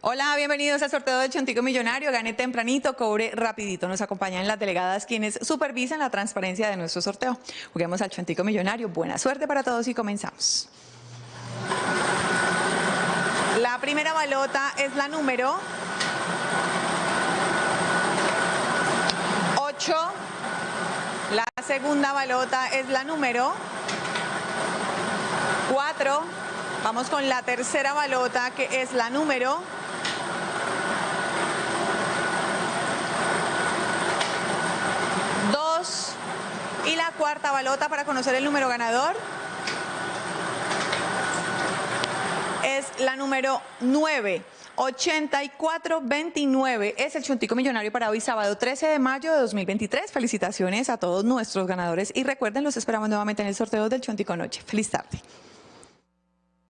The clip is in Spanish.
Hola, bienvenidos al sorteo del Chontico Millonario. Gane tempranito, cobre rapidito. Nos acompañan las delegadas quienes supervisan la transparencia de nuestro sorteo. Juguemos al Chontico Millonario. Buena suerte para todos y comenzamos. La primera balota es la número 8. La segunda balota es la número 4. Vamos con la tercera balota que es la número 2. Y la cuarta balota para conocer el número ganador es la número 9. 8429 es el Chuntico Millonario para hoy, sábado 13 de mayo de 2023. Felicitaciones a todos nuestros ganadores y recuerden, los esperamos nuevamente en el sorteo del Chuntico Noche. Feliz tarde.